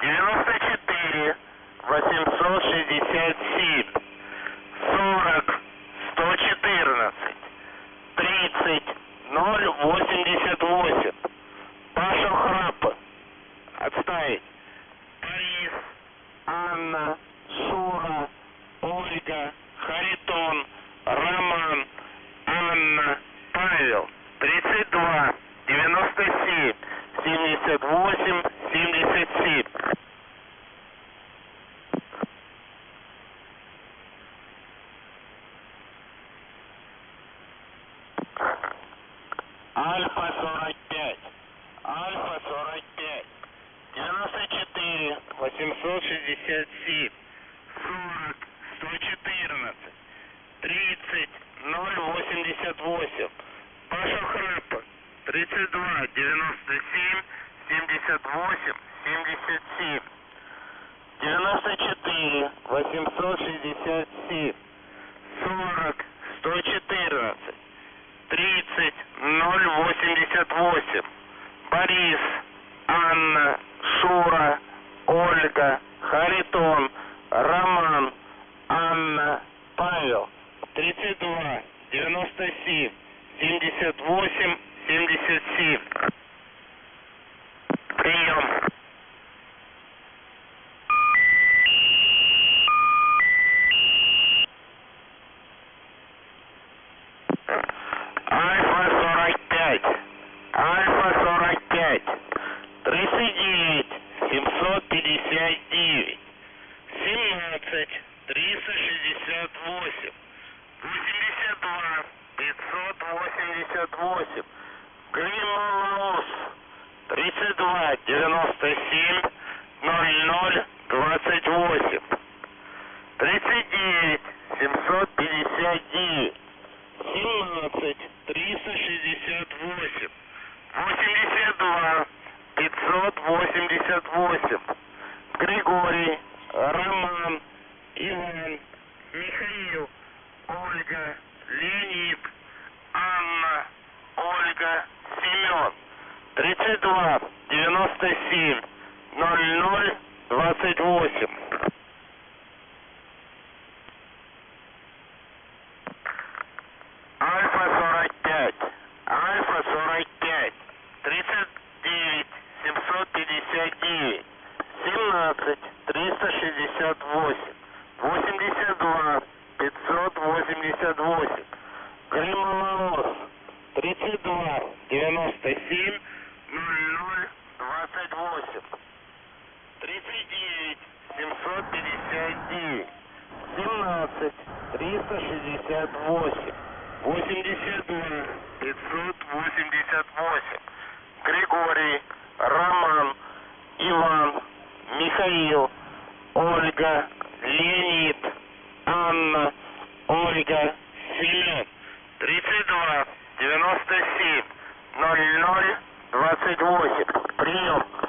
94 867 40 114 30 088 Паша Храп Отставить. Борис Анна Шура Ольга Харитон Роман Анна Павел. 32 97 78 77 Альфа 45. Альфа 45. 94, 867. 40, 114. 30, 088. Паша Храпа. 32, 97, 78, 77. 94, 867. 40, 114. 30, 088. Борис, Анна, Шура, Ольга, Харитон, Роман, Анна, Павел. 32, 97, 78, 77. Прием. Альфа 45. Альфа 45. 39. 759. 17. 368. 82. 588. Гримолос. 32. 97. 00. 28. 39. 759. 17, 368, 82, 588, Григорий, Роман, Иван, Михаил, Ольга, Леонид, Анна, Ольга, Семен, 32, 97, 00, 28. Альфа 45. Альфа 45. 39. 759. 17. 368. 82. 588. Гримолос. 32. 97. 00. 28. 39. 759. 17. 368. 82, 588. Григорий, Роман, Иван, Михаил, Ольга, Леонид, Анна, Ольга, Семен. 32, 97, 00, 28. Прием.